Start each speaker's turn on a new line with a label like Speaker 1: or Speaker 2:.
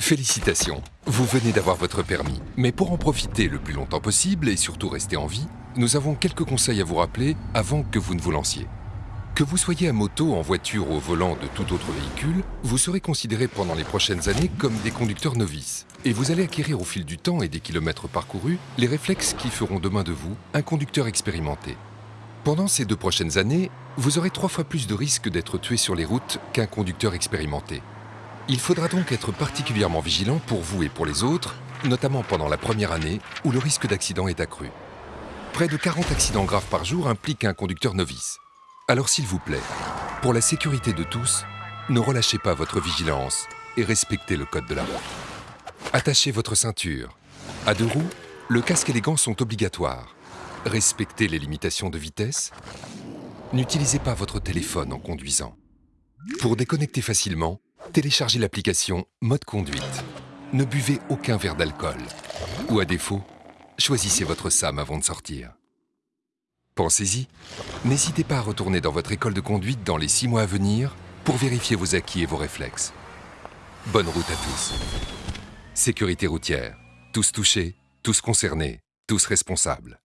Speaker 1: Félicitations, vous venez d'avoir votre permis. Mais pour en profiter le plus longtemps possible et surtout rester en vie, nous avons quelques conseils à vous rappeler avant que vous ne vous lanciez. Que vous soyez à moto, en voiture ou au volant de tout autre véhicule, vous serez considéré pendant les prochaines années comme des conducteurs novices. Et vous allez acquérir au fil du temps et des kilomètres parcourus les réflexes qui feront demain de vous un conducteur expérimenté. Pendant ces deux prochaines années, vous aurez trois fois plus de risques d'être tué sur les routes qu'un conducteur expérimenté. Il faudra donc être particulièrement vigilant pour vous et pour les autres, notamment pendant la première année où le risque d'accident est accru. Près de 40 accidents graves par jour impliquent un conducteur novice. Alors s'il vous plaît, pour la sécurité de tous, ne relâchez pas votre vigilance et respectez le code de la route. Attachez votre ceinture. À deux roues, le casque et les gants sont obligatoires. Respectez les limitations de vitesse. N'utilisez pas votre téléphone en conduisant. Pour déconnecter facilement, téléchargez l'application Mode Conduite. Ne buvez aucun verre d'alcool. Ou à défaut, choisissez votre SAM avant de sortir. Pensez-y, n'hésitez pas à retourner dans votre école de conduite dans les six mois à venir pour vérifier vos acquis et vos réflexes. Bonne route à tous. Sécurité routière. Tous touchés, tous concernés, tous responsables.